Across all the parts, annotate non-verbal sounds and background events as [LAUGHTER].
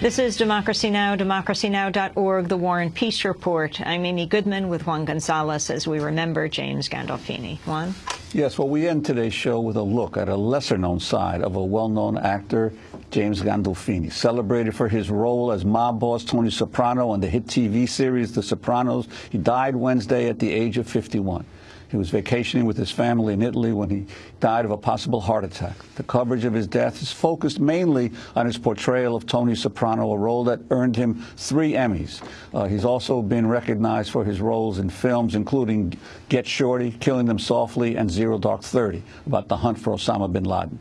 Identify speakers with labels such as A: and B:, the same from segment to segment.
A: This is Democracy Now!, democracynow.org, the War and Peace Report. I'm Amy Goodman with Juan Gonzalez as we remember James Gandolfini. Juan?
B: Yes, well, we end today's show with a look at a lesser-known side of a well-known actor, James Gandolfini, celebrated for his role as mob boss Tony Soprano on the hit TV series The Sopranos. He died Wednesday at the age of 51. He was vacationing with his family in Italy when he died of a possible heart attack. The coverage of his death is focused mainly on his portrayal of Tony Soprano, a role that earned him three Emmys. Uh, he's also been recognized for his roles in films including Get Shorty, Killing Them Softly, and Zero Dark Thirty, about the hunt for Osama bin Laden.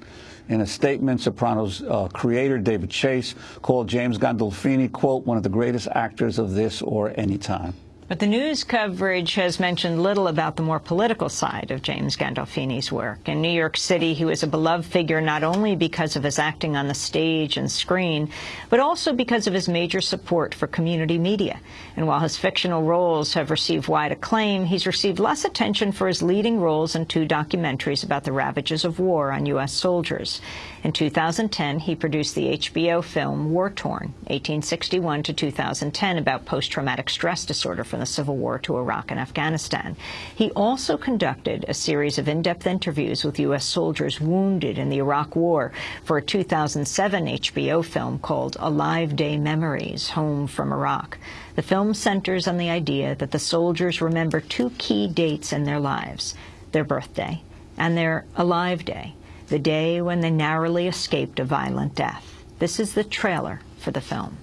B: In a statement, Sopranos uh, creator David Chase called James Gandolfini, quote, one of the greatest actors of this or any time.
A: But the news coverage has mentioned little about the more political side of James Gandolfini's work. In New York City, he was a beloved figure not only because of his acting on the stage and screen, but also because of his major support for community media. And while his fictional roles have received wide acclaim, he's received less attention for his leading roles in two documentaries about the ravages of war on U.S. soldiers. In 2010, he produced the HBO film War Torn, 1861 to 2010, about post-traumatic stress disorder from the Civil War to Iraq and Afghanistan. He also conducted a series of in-depth interviews with U.S. soldiers wounded in the Iraq War for a 2007 HBO film called Alive Day Memories, Home from Iraq. The film centers on the idea that the soldiers remember two key dates in their lives, their birthday and their Alive Day the day when they narrowly escaped a violent death. This is the trailer for the film.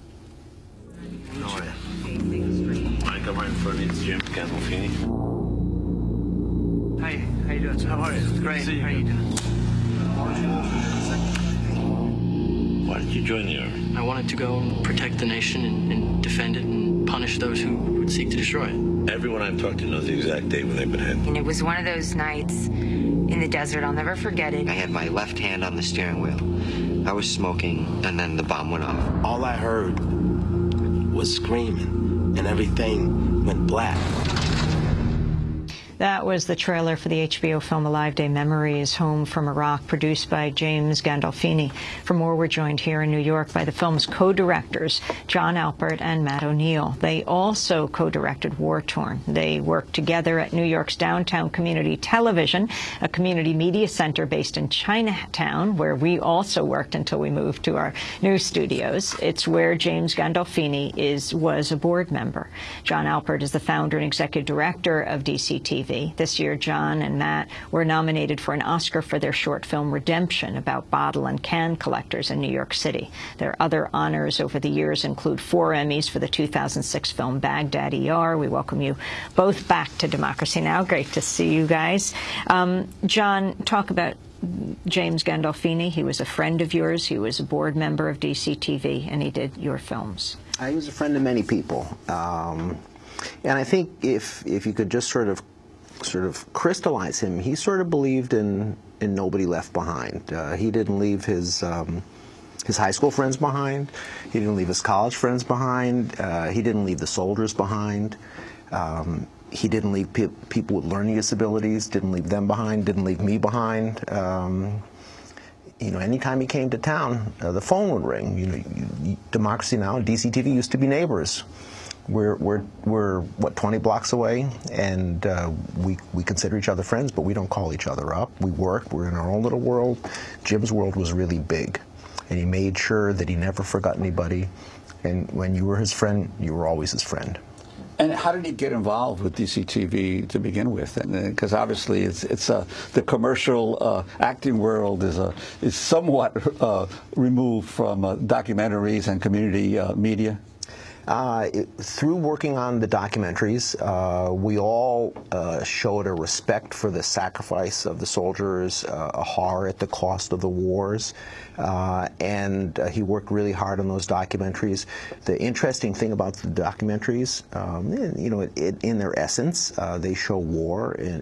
C: Right in front of you. It's Jim Gandolfini.
D: Hi, how you doing?
C: How are you?
D: Great.
C: See you.
D: How you doing?
C: Why did you join the Army?
D: I wanted to go and protect the nation and, and defend it and punish those who would seek to destroy it.
C: Everyone I've talked to knows the exact date when they've been hit.
E: And it was one of those nights in the desert. I'll never forget it.
F: I had my left hand on the steering wheel. I was smoking, and then the bomb went off.
G: All I heard was screaming, and everything went black.
A: That was the trailer for the HBO film Alive Day Memories, Home from Iraq, produced by James Gandolfini. For more, we're joined here in New York by the film's co-directors, Jon Alpert and Matt O'Neill. They also co-directed War Torn. They worked together at New York's Downtown Community Television, a community media center based in Chinatown, where we also worked until we moved to our new studios. It's where James Gandolfini is, was a board member. Jon Alpert is the founder and executive director of DCTV. This year, Jon and Matt were nominated for an Oscar for their short film Redemption about bottle and can collectors in New York City. Their other honors over the years include four Emmys for the 2006 film Baghdad ER. We welcome you both back to Democracy Now! Great to see you guys. Um, Jon, talk about James Gandolfini. He was a friend of yours. He was a board member of DCTV, and he did your films.
H: He was a friend of many people. Um, and I think if, if you could just sort of sort of crystallize him, he sort of believed in in nobody left behind. Uh, he didn't leave his um, his high school friends behind. He didn't leave his college friends behind. Uh, he didn't leave the soldiers behind. Um, he didn't leave pe people with learning disabilities. Didn't leave them behind. Didn't leave me behind. Um, you know, anytime he came to town, uh, the phone would ring. You know, you, you, Democracy Now! and DCTV used to be neighbors. We're, we're, we're what, 20 blocks away, and uh, we, we consider each other friends, but we don't call each other up. We work, we're in our own little world. Jim's world was really big, and he made sure that he never forgot anybody. And when you were his friend, you were always his friend.
B: And how did he get involved with DCTV to begin with? Because obviously, it's it's uh, the commercial uh, acting world is a is somewhat uh, removed from uh, documentaries and community uh, media.
H: Uh, through working on the documentaries, uh, we all uh, showed a respect for the sacrifice of the soldiers, uh, a horror at the cost of the wars, uh, and he worked really hard on those documentaries. The interesting thing about the documentaries, um, you know, it, it, in their essence, they show war in,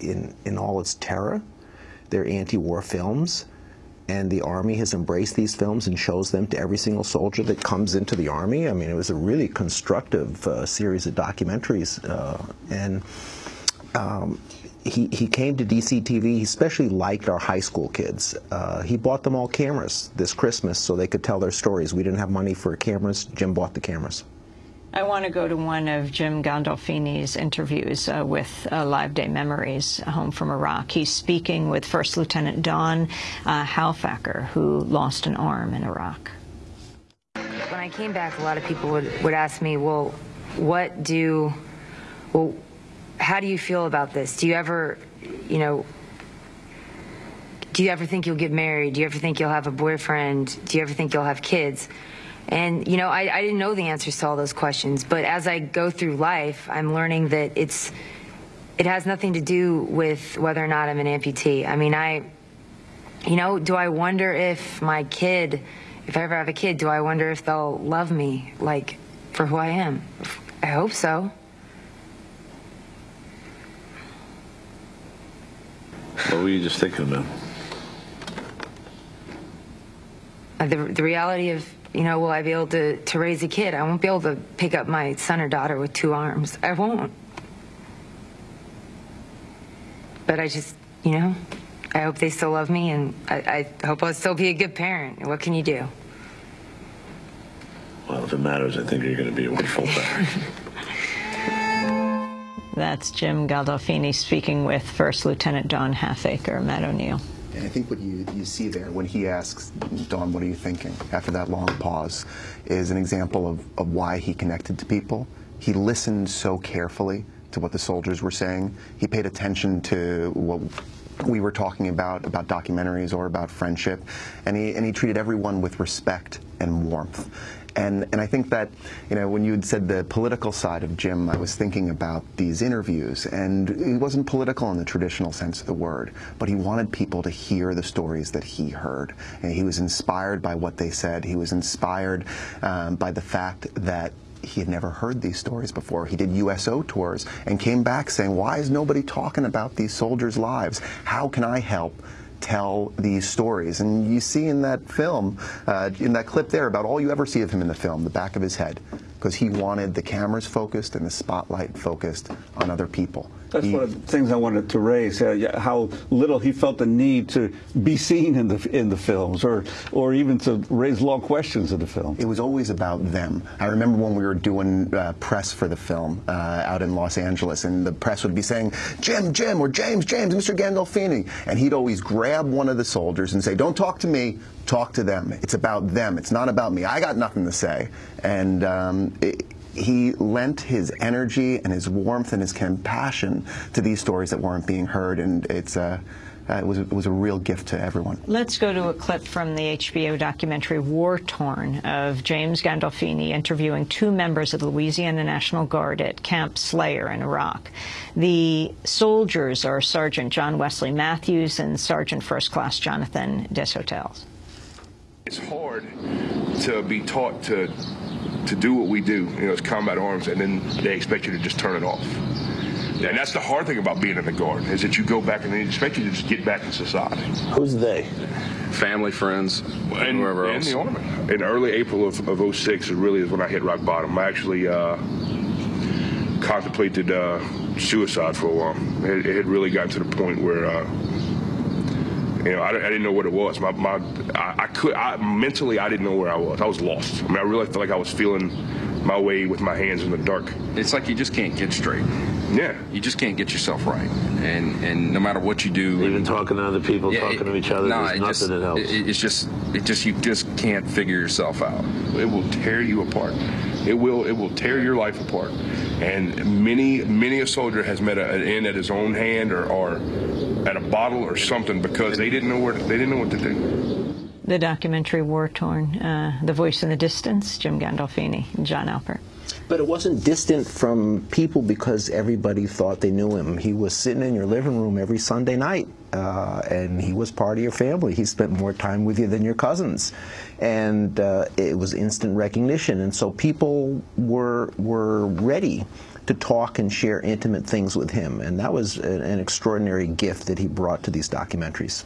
H: in, in all its terror. They're anti-war films and the Army has embraced these films and shows them to every single soldier that comes into the Army. I mean, it was a really constructive uh, series of documentaries, uh, and um, he, he came to DCTV. He especially liked our high school kids. Uh, he bought them all cameras this Christmas so they could tell their stories. We didn't have money for cameras. Jim bought the cameras.
A: I want to go to one of Jim Gandolfini's interviews uh, with uh, Live Day Memories, Home from Iraq. He's speaking with First Lieutenant Dawn uh, Halfaker, who lost an arm in Iraq.
E: When I came back, a lot of people would, would ask me, well, what do, well, how do you feel about this? Do you ever, you know, do you ever think you'll get married? Do you ever think you'll have a boyfriend? Do you ever think you'll have kids? And, you know, I, I didn't know the answers to all those questions, but as I go through life, I'm learning that it's, it has nothing to do with whether or not I'm an amputee. I mean, I, you know, do I wonder if my kid, if I ever have a kid, do I wonder if they'll love me, like, for who I am? I hope so.
C: What were you just thinking about?
E: Uh, The, the reality of, you know, will I be able to, to raise a kid? I won't be able to pick up my son or daughter with two arms. I won't. But I just, you know, I hope they still love me and I, I hope I'll still be a good parent. What can you do?
C: Well, if it matters, I think you're going to be a wonderful [LAUGHS] parent.
A: That's Jim Gandolfini speaking with First Lieutenant Dawn Halfaker, Matt O'Neill.
I: And I think what you, you see there when he asks, Dawn, what are you thinking? After that long pause, is an example of, of why he connected to people. He listened so carefully to what the soldiers were saying. He paid attention to what we were talking about, about documentaries or about friendship. And he, and he treated everyone with respect and warmth. And, and I think that, you know, when you had said the political side of Jim, I was thinking about these interviews, and he wasn't political in the traditional sense of the word, but he wanted people to hear the stories that he heard. And he was inspired by what they said. He was inspired um, by the fact that he had never heard these stories before. He did USO tours and came back saying, why is nobody talking about these soldiers' lives? How can I help? Tell these stories. And you see in that film, uh, in that clip there, about all you ever see of him in the film, the back of his head, because he wanted the cameras focused and the spotlight focused on other people.
B: That's
I: He-
B: one of the things I wanted to raise. Uh, how little he felt the need to be seen in the in the films, or or even to raise long questions in the film.
I: It was always about them. I remember when we were doing uh, press for the film uh, out in Los Angeles, and the press would be saying, Jim, Jim, or James, James, Mr. Gandolfini. And he'd always grab one of the soldiers and say, Don't talk to me, talk to them. It's about them. It's not about me. I got nothing to say. And um, he lent his energy and his warmth and his compassion to these stories that weren't being heard, and it's uh, uh, it was it was a real gift to everyone.
A: Let's go to a clip from the HBO documentary War Torn of James Gandolfini interviewing two members of the Louisiana National Guard at Camp Slayer in Iraq. The soldiers are Sergeant John Wesley Matthews and Sergeant First Class Jonathan Deshotels.
J: It's hard to be taught to to do what we do, you know, it's combat arms, and then they expect you to just turn it off. And that's the hard thing about being in the guard is that you go back and they expect you to just get back in society.
C: Who's they?
K: Family, friends,
J: And,
K: whoever
J: and
K: else.
J: the army. In early April of, of 06 is really is when I hit rock bottom. I actually uh, contemplated uh, suicide for a while. It, it had really gotten to the point where. Uh, you know, I, I didn't know what it was. My, my, I, I could, I, mentally, I didn't know where I was. I was lost. I mean, I really felt like I was feeling my way with my hands in the dark.
K: It's like you just can't get straight.
J: Yeah.
K: You just can't get yourself right. And and no matter what you do,
C: Even talking to other people,
K: Yeah,
C: talking
K: it-
C: to each other,
K: no,
C: there's nothing
K: just,
C: that helps.
K: it- it's just, it just, you just can't figure yourself out.
J: It will tear you apart. It will. It will tear your life apart. And many, many a soldier has met a, an end at his own hand or, or at a bottle or something because they didn't know where. They didn't know what to do.
A: The documentary War Torn, uh, The Voice in the Distance, Jim Gandolfini Jon Alpert.
H: But it wasn't distant from people because everybody thought they knew him. He was sitting in your living room every Sunday night, uh, and he was part of your family. He spent more time with you than your cousins, and uh, it was instant recognition. And so people were were ready to talk and share intimate things with him, and that was an, extraordinary gift that he brought to these documentaries.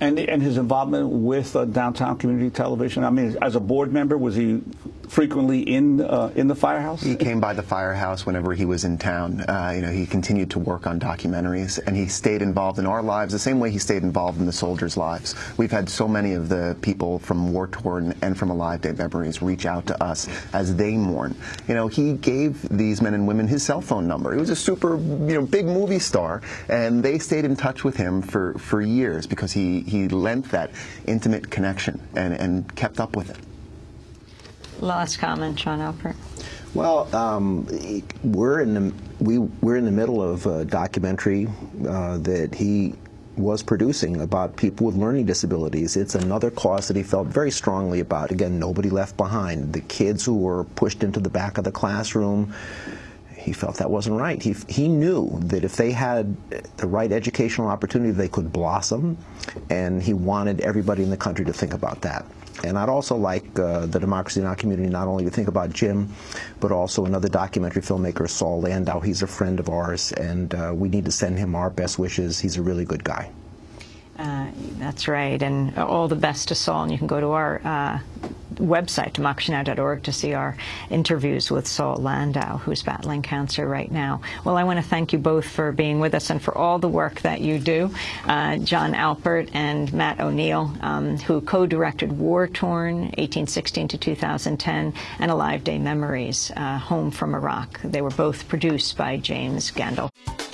B: And and his involvement with uh, downtown community television. I mean, as a board member, was he frequently in uh, in the firehouse?
I: He came by the firehouse whenever he was in town. Uh, you know, he continued to work on documentaries, and he stayed involved in our lives the same way he stayed involved in the soldiers' lives. We've had so many of the people from War Torn and from Alive Day Memories reach out to us as they mourn. You know, he gave these men and women his cell phone number. He was a super, you know, big movie star, and they stayed in touch with him for, for years because he, he lent that intimate connection and, and kept up with it.
A: Last comment, Jon Alpert.
H: Well, um, we're in the we we're in the middle of a documentary uh, that he was producing about people with learning disabilities. It's another cause that he felt very strongly about. Again, nobody left behind. The kids who were pushed into the back of the classroom, he felt that wasn't right. He, he knew that if they had the right educational opportunity, they could blossom, and he wanted everybody in the country to think about that. And I'd also like uh, the Democracy Now! community not only to think about Jim, but also another documentary filmmaker, Saul Landau. He's a friend of ours, and uh, we need to send him our best wishes. He's a really good guy.
A: Uh, that's right, and all the best to Saul. And you can go to our uh, website, democracynow.org, to see our interviews with Saul Landau, who's battling cancer right now. Well, I want to thank you both for being with us and for all the work that you do. Uh, Jon Alpert and Matt O'Neill, um, who co-directed War Torn, 1816 to 2010, and Alive Day Memories, uh, Home from Iraq. They were both produced by James Gandolfini.